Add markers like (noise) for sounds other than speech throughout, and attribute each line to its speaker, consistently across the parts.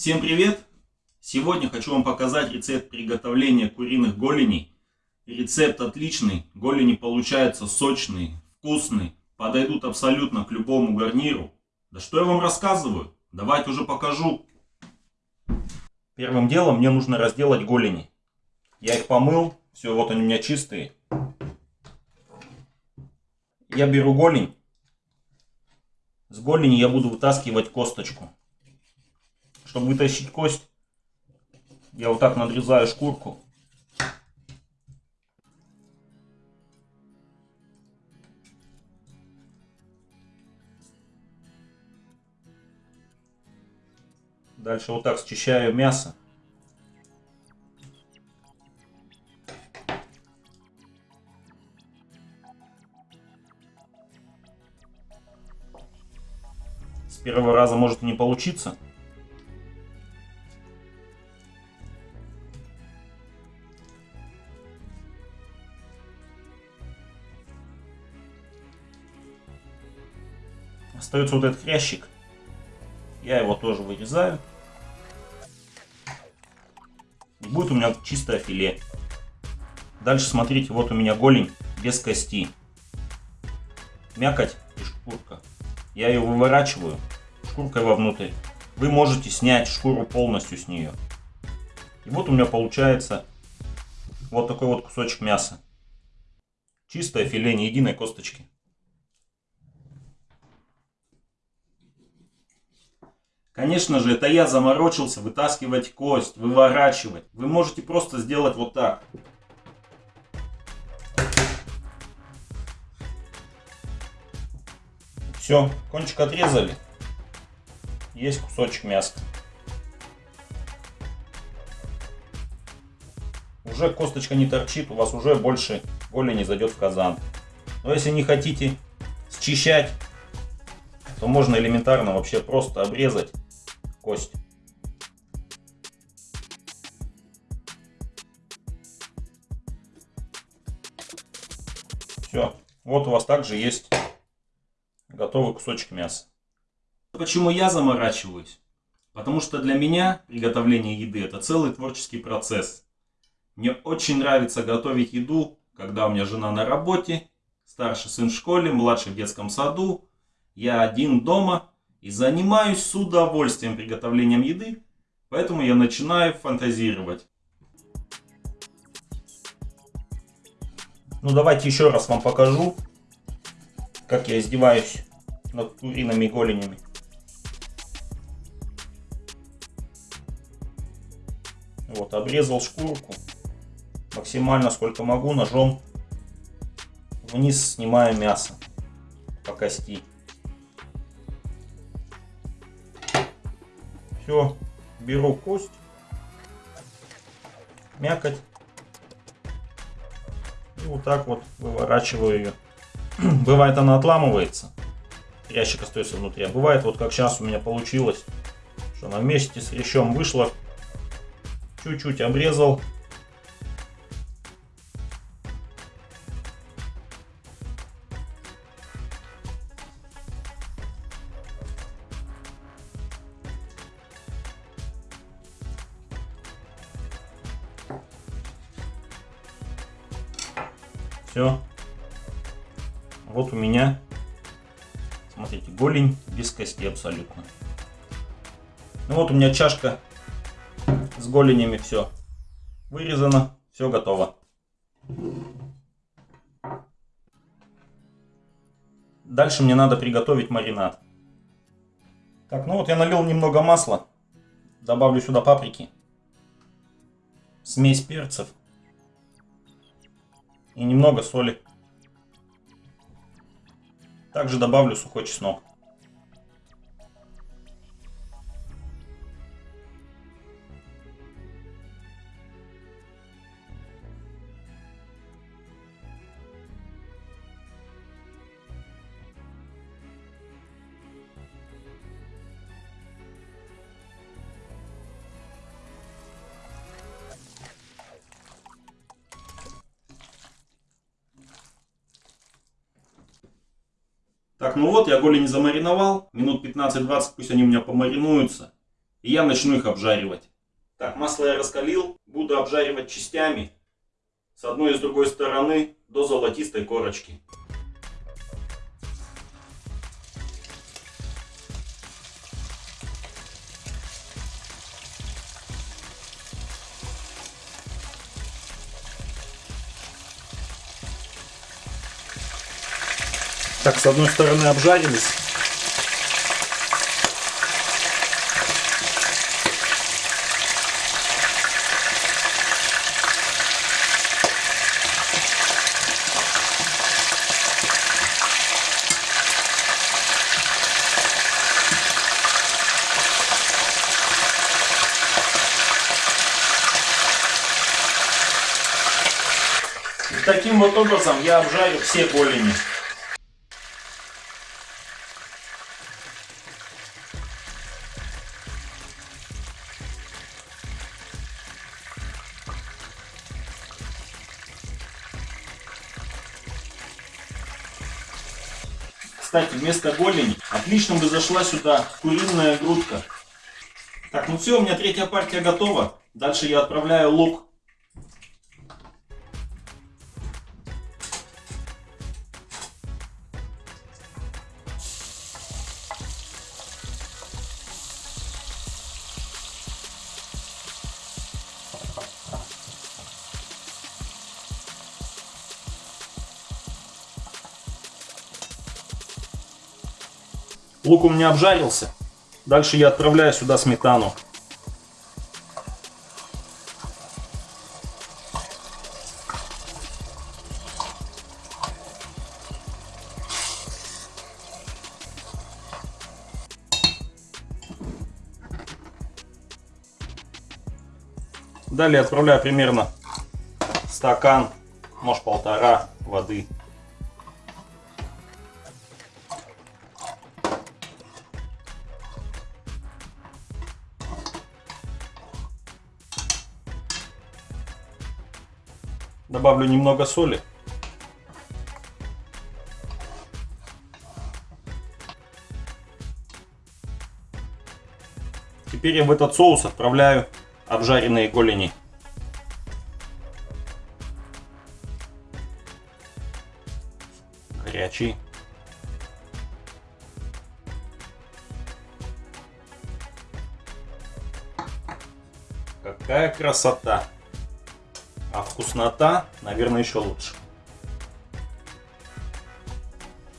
Speaker 1: Всем привет! Сегодня хочу вам показать рецепт приготовления куриных голеней. Рецепт отличный, голени получаются сочные, вкусные, подойдут абсолютно к любому гарниру. Да что я вам рассказываю? Давайте уже покажу. Первым делом мне нужно разделать голени. Я их помыл, все, вот они у меня чистые. Я беру голень. С голени я буду вытаскивать косточку. Чтобы вытащить кость, я вот так надрезаю шкурку. Дальше вот так счищаю мясо. С первого раза может не получиться. Остается вот этот хрящик. Я его тоже вырезаю. будет у меня чистое филе. Дальше смотрите, вот у меня голень без кости. Мякоть и шкурка. Я ее выворачиваю шкуркой вовнутрь. Вы можете снять шкуру полностью с нее. И вот у меня получается вот такой вот кусочек мяса. Чистое филе, не единой косточки. Конечно же, это я заморочился вытаскивать кость, выворачивать. Вы можете просто сделать вот так. Все, кончик отрезали. Есть кусочек мяса. Уже косточка не торчит, у вас уже больше голени зайдет в казан. Но если не хотите счищать, то можно элементарно вообще просто обрезать кость. Все. Вот у вас также есть готовый кусочек мяса. Почему я заморачиваюсь? Потому что для меня приготовление еды это целый творческий процесс. Мне очень нравится готовить еду, когда у меня жена на работе, старший сын в школе, младший в детском саду, я один дома и занимаюсь с удовольствием приготовлением еды, поэтому я начинаю фантазировать. Ну давайте еще раз вам покажу, как я издеваюсь над куриными голенями. Вот, обрезал шкурку максимально сколько могу ножом вниз снимаю мясо по кости. Все, беру кость, мякоть. И вот так вот выворачиваю ее. (clears throat) Бывает она отламывается, ящик остается внутри, а бывает вот как сейчас у меня получилось, что она вместе с рещом вышла, чуть-чуть обрезал, Все. Вот у меня, смотрите, голень без кости абсолютно. Ну вот у меня чашка с голенями все вырезано, все готово. Дальше мне надо приготовить маринад. Так, ну вот я налил немного масла. Добавлю сюда паприки. Смесь перцев и немного соли. Также добавлю сухой чеснок. Так, ну вот, я голени замариновал. Минут 15-20 пусть они у меня помаринуются. и я начну их обжаривать. Так, масло я раскалил, буду обжаривать частями с одной и с другой стороны до золотистой корочки. Так, с одной стороны обжарились. Таким вот образом я обжарю все голени. Кстати, вместо голени отлично бы зашла сюда куриная грудка. Так, ну все, у меня третья партия готова. Дальше я отправляю лук. Лук у меня обжарился. Дальше я отправляю сюда сметану. Далее отправляю примерно стакан, может полтора воды. Добавлю немного соли. Теперь я в этот соус отправляю обжаренные голени. Горячий. Какая красота! Вкуснота, наверное, еще лучше.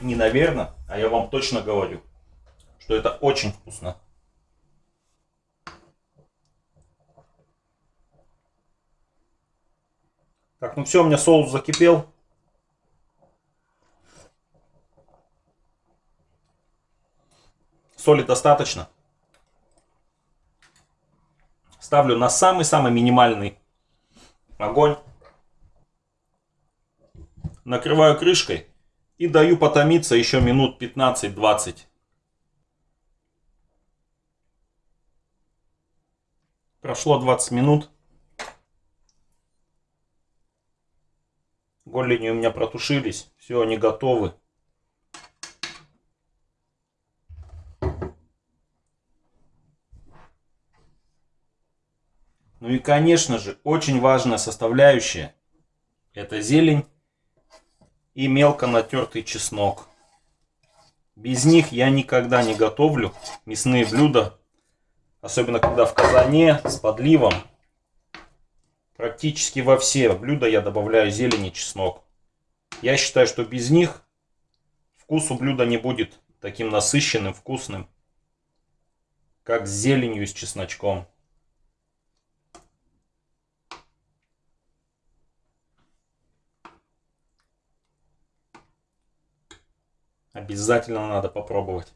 Speaker 1: Не наверное, а я вам точно говорю, что это очень вкусно. Так, ну все, у меня соус закипел. Соли достаточно. Ставлю на самый-самый минимальный огонь. Накрываю крышкой и даю потомиться еще минут 15-20. Прошло 20 минут. Голени у меня протушились. Все, они готовы. Ну и конечно же, очень важная составляющая. Это зелень и мелко натертый чеснок. Без них я никогда не готовлю мясные блюда. Особенно когда в казане с подливом. Практически во все блюда я добавляю зелень и чеснок. Я считаю, что без них вкус у блюда не будет таким насыщенным, вкусным, как с зеленью и с чесночком. Обязательно надо попробовать.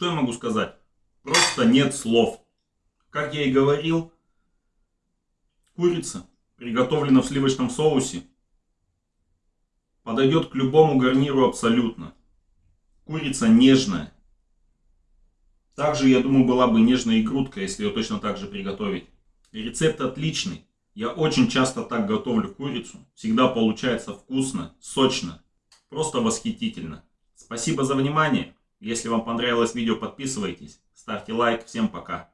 Speaker 1: Что я могу сказать? Просто нет слов. Как я и говорил, курица, приготовлена в сливочном соусе, подойдет к любому гарниру абсолютно. Курица нежная. Также, я думаю, была бы нежная и грудка, если ее точно так же приготовить. Рецепт отличный. Я очень часто так готовлю курицу. Всегда получается вкусно, сочно. Просто восхитительно. Спасибо за внимание. Если вам понравилось видео, подписывайтесь. Ставьте лайк. Всем пока.